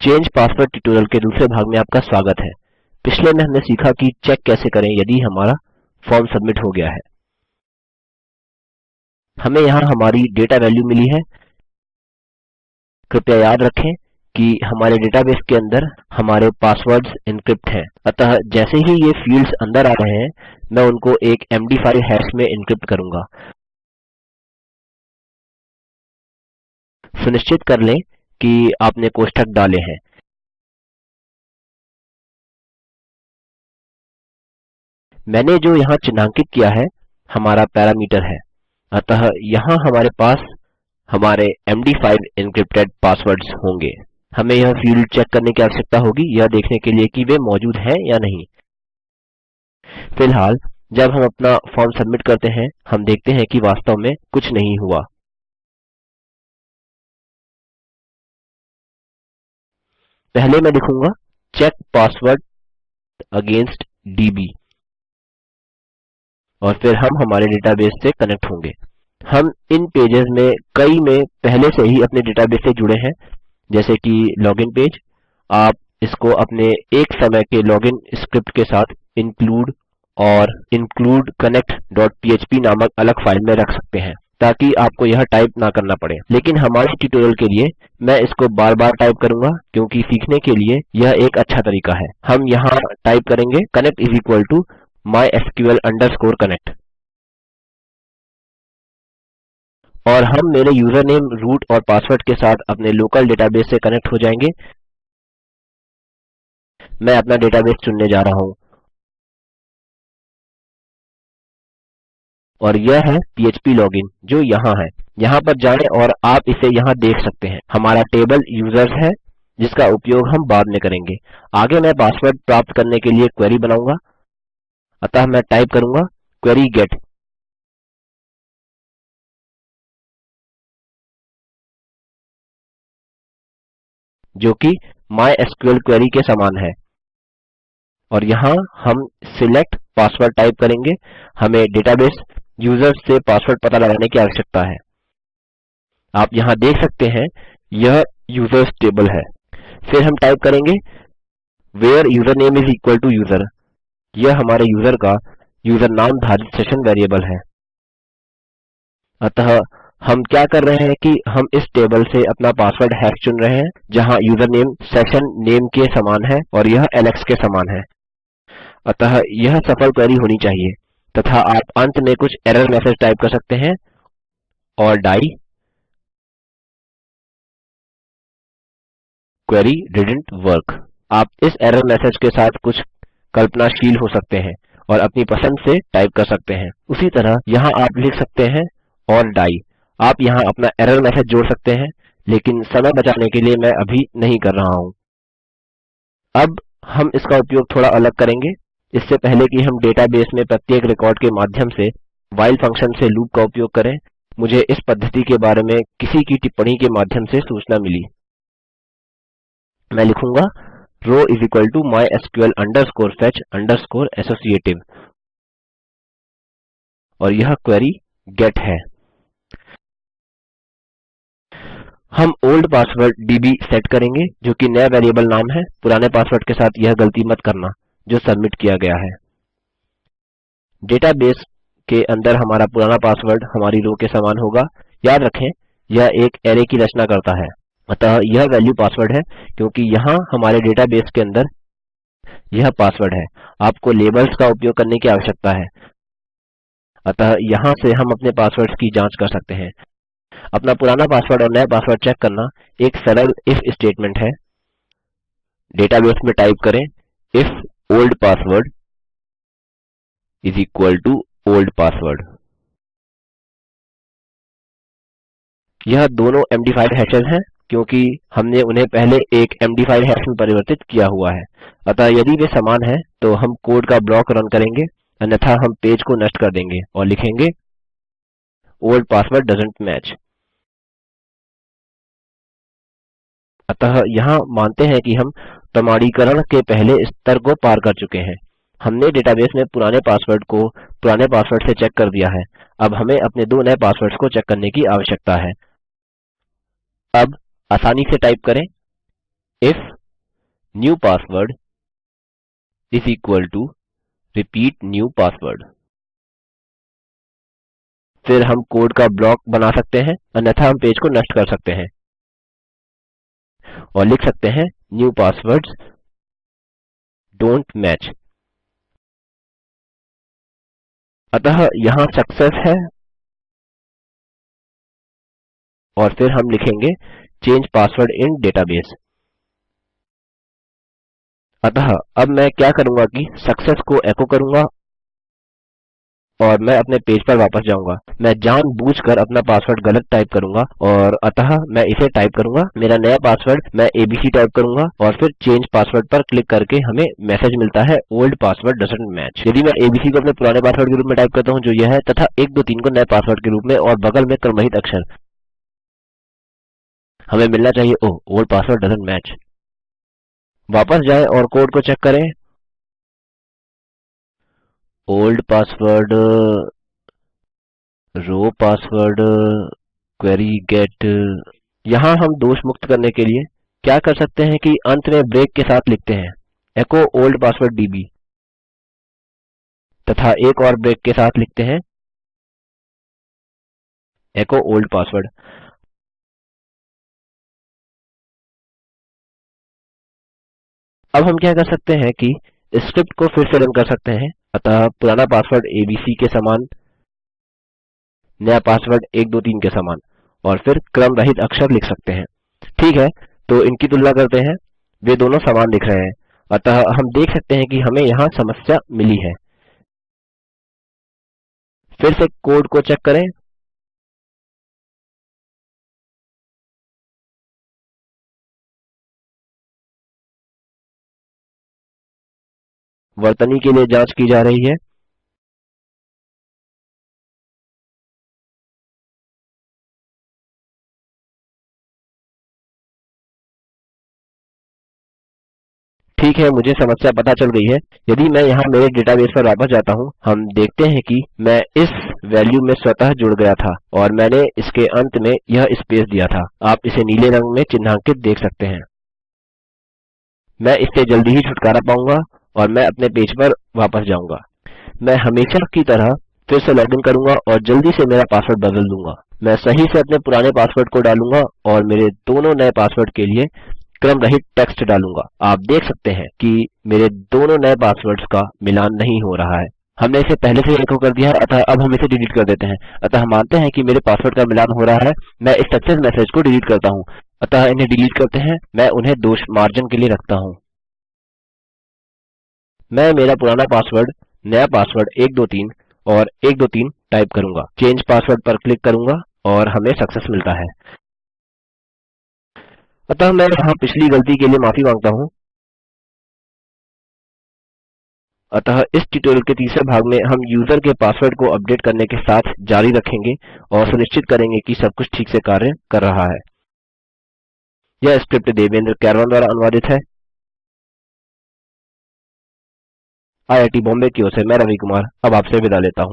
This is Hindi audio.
चेंज पासवर्ड ट्यूटोरियल के दूसरे भाग में आपका स्वागत है। पिछले में हमने सीखा कि चेक कैसे करें यदि हमारा फॉर्म सबमिट हो गया है। हमें यहाँ हमारी डेटा वैल्यू मिली है। कृपया याद रखें कि हमारे डेटाबेस के अंदर हमारे पासवर्ड्स एन्क्रिप्ट हैं। अतः जैसे ही ये फील्ड्स अंदर आ रहे हैं, मैं उनको एक मद5 हैश में एन्क्रिप्ट करूँगा। सुनिश्चित कर लें कि आपने कोष्ठक डाले हैं। मैंने जो यहाँ चिन्हांकित किया है, हमारा पैरामीटर है। अतः यहाँ हमारे पास हमारे मद5 एन्क्रिप्टेड पासवर्ड्स होंगे। हमें यह फ़ील्ड चेक करने की आवश्यकता होगी, यह देखने के लिए कि वे मौजूद हैं या नहीं। फ़िलहाल, जब हम अपना फॉर्म सबमिट करते हैं, हम देखते हैं कि वास्तव में कुछ नहीं हुआ। पहले मैं लिखूँगा चेक पासवर्ड अगेंस्ट दब और फिर हम हमारे डेटाबेस से कनेक्ट होंगे। हम इन पेजेस में, कई में पहले से ही अपने डेटाबेस से जुड़े हैं, जैसे कि लॉगिन पेज आप इसको अपने एक समय के लॉगिन स्क्रिप्ट के साथ include और include connect php नामक अलग फ़ाइल में रख सकते हैं। ताकि आपको यह टाइप ना करना पड़े। लेकिन हमारे ट्यूटोरियल के लिए मैं इसको बार बार टाइप करूँगा, क्योंकि सीखने के लिए यह एक अच्छा तरीका है। हम यहाँ टाइप करेंगे connect is equal to mysql underscore connect और हम मेरे यूज़रनेम रूट और पासवर्ड के साथ अपने लोकल डेटाबेस से कनेक्ट हो जाएँगे। मैं अपना डेटाबेस चुनने जा रहा हूँ। और यह है php लॉगिन, जो यहाँ है। यहाँ पर जाएँ और आप इसे यहाँ देख सकते हैं। हमारा टेबल यूज़र्स है, जिसका उपयोग हम बाद में करेंगे। आगे मैं पासवर्ड प्राप्त करने के लिए क्वेरी बनाऊँगा। अतः मैं टाइप करूँगा क्वेरी गेट। जो कि माइस्क्ल क्वेरी के समान है। और यहाँ हम सिलेक्ट पासवर्ड टाइप करेंगे। हमें डेटाबेस यूज़र्स से पासवर्ड पता लगाने की आवश्यकता है। आप यहाँ देख सकते हैं, यह यूज़र्स टेबल है। फिर हम टाइप करेंगे where username is equal to user यह हमारे यूज़र का यूज़र नाम धारित सेशन वेरिएबल है। अतः हम क्या कर रहे हैं कि हम इस टेबल से अपना पासवर्ड हैश चुन रहे हैं, जहाँ यूजरनेम, सेशन नेम के समान है और यह एलेक्स के समान है। अतः यह सफल क्वेरी होनी चाहिए। तथा आप अंत में कुछ एरर मैसेज टाइप कर सकते हैं और डाई क्वेरी डिडेंट वर्क। आप इस एरर मैसेज के साथ कुछ कल्पनाशील हो सकते हैं और अपनी पसंद से टाइप कर सकते हैं। उसी तरह यहाँ आप लिख सकते हैं और डाई। आप यहाँ अपना एरर मैसेज जोड़ सकते हैं, लेकिन समय बचाने के लिए मैं अभी नहीं कर रहा हूँ। अब हम इसका उपयोग थोड़ा अलग करेंगे। इससे पहले कि हम डेटाबेस में प्रत्येक रिकॉर्ड के माध्यम से व्हाइल फ़ंक्शन से लूप का उपयोग करें, मुझे इस पद्धति के बारे में किसी की टिप्पणी के माध्यम से सूचना मिली। मैं लिखूँगा is equal to MySQL underscore fetch underscore associative और यह क्वेरी गेट है। हम ओल्ड पासवर्ड दब सेट करेंगे, जो कि नया वेरिएबल नाम है, पुराने पासवर्ड के साथ यह गलती मत करना। जो सबमिट किया गया है। डेटाबेस के अंदर हमारा पुराना पासवर्ड हमारी रो के समान होगा। याद रखें, यह एक अरै की रचना करता है। अतः यह वैल्यू पासवर्ड है, क्योंकि यहाँ हमारे डेटाबेस के अंदर यह पासवर्ड है। आपको लेबल्स का उपयोग करने की आवश्यकता है। अतः यहाँ से हम अपने पासवर्ड्स की जाँच कर सकते हैं। अपना पुराना पासवर्ड और नया पासवर्ड चेक करना एक सरल इफ़ स्टेटमेंट है। डेटाबेस में टाइप करें if old password is equal to old password यह दोनों मद5 हैशेस हैं, क्योंकि हमने उन्हें पहले एक मद5 हैश में परिवर्तित किया हुआ है। अतः यदि वे समान हैं तो हम कोड का ब्लॉक रन करेंगे, अन्यथा हम पेज को नष्ट कर देंगे और लिखेंगे, ओल्ड पासवर्ड डोएसेंट मैच। अतः यहाँ मानते हैं कि हम प्रमाणीकरण के पहले स्तर को पार कर चुके हैं। हमने डेटाबेस में पुराने पासवर्ड को पुराने पासवर्ड से चेक कर दिया है। अब हमें अपने दो नए पासवर्ड्स को चेक करने की आवश्यकता है। अब आसानी से टाइप करें if new password is equal to repeat new password फिर हम कोड का ब्लॉक बना सकते हैं, अन्यथा हम पेज को नष्ट कर सकते हैं और लिख सकते हैं न्यू पासवर्ड्स डोंट मैच। अतः यहाँ सक्सेस है और फिर हम लिखेंगे चेंज पासवर्ड इन डेटाबेस। अतः अब मैं क्या करूँगा कि सक्सेस को एको करूँगा और मैं अपने पेज पर वापस जाऊँगा। मैं जानबूझकर अपना पासवर्ड गलत टाइप करूँगा और अतः मैं इसे टाइप करूँगा। मेरा नया पासवर्ड मैं एबीसी टाइप करूँगा और फिर चंगे पासवर्ड पर क्लिक करके हमें मैसेज मिलता है ओल्ड पासवर्ड डोएसेंट मैच। यदि मैं एबीसी को अपने पुराने पासवर्ड के रूप में टाइप करता हूँ जो यह है तथा 123 को नए पासवर्ड के रूप में और बगल में क्रमरहित अक्षर। हमें मिलना चाहिए, oh, old password doesn't match. वापस जाएँ और कोड को चेक करें। Old password, row password, query get, यहाँ हम दोष मुक्त करने के लिए क्या कर सकते हैं कि अंत में ब्रेक के साथ लिखते हैं एको ओल्ड पासवर्ड दब् तथा एक और ब्रेक के साथ लिखते हैं एको ओल्ड पासवर्ड अब हम क्या कर सकते हैं कि स्क्रिप्ट को फिर से रन कर सकते हैं। अतः पुराना पासवर्ड एबीसी के समान, नया पासवर्ड 123 के समान, और फिर क्रम रहित अक्षर लिख सकते हैं। ठीक है तो इनकी तुलना करते हैं। वे दोनों समान दिख रहे हैं। अतः हम देख सकते हैं कि हमें यहाँ समस्या मिली है। फिर से कोड को चेक करें। वर्तनी के लिए जाँच की जा रही है। ठीक है, मुझे समस्या पता चल गई है। यदि मैं यहाँ मेरे डेटाबेस पर वापस जाता हूँ, हम देखते हैं कि मैं इस वैल्यू में स्वतः जुड़ गया था और मैंने इसके अंत में यह स्पेस दिया था। आप इसे नीले रंग में चिन्हांकित देख सकते हैं। मैं इससे जल्दी ही छुटकारा पाऊँगा। और मैं अपने पेज पर वापस जाऊँगा। मैं हमेशा की तरह फिर से लॉगिन करूँगा और जल्दी से मेरा पासवर्ड बदल दूँगा। मैं सही से अपने पुराने पासवर्ड को डालूँगा और मेरे दोनों नए पासवर्ड के लिए क्रम रहित टेक्स्ट डालूँगा। आप देख सकते हैं कि मेरे दोनों नए पासवर्ड्स का मिलान नहीं हो रहा है। हमने इसे पहले से एको कर दिया है, अतः अब हम इसे डिलीट कर देते हैं। अतः मानते हैं कि मेरे पासवर्ड का मिलान हो रहा है। मैं इस सक्सेस मैसेज को डिलीट करता हूँ। अतः इन्हें डिलीट करते हैं। मैं उन्हें दोष मार्जन के लिए रखता हूँ। मैं मेरा पुराना पासवर्ड नया पासवर्ड 123 और 123 टाइप करूँगा। चेंज पासवर्ड पर क्लिक करूँगा और हमें सक्सेस मिलता है। अतः मैं यहाँ पिछली गलती के लिए माफ़ी माँगता हूँ। अतः इस ट्यूटोरियल के तीसरे भाग में हम यूज़र के पासवर्ड को अपडेट करने के साथ जारी रखेंगे और सुनिश्चित करेंगे कि सब कुछ ठीक से कार्य कर रहा है। यह स्क्रिप्ट देवेंद्र कैरवान द्वारा अनुवादित है। आईआईटी बॉम्बे की ओर से मैं रवि कुमार अब आपसे विदा लेता हूँ।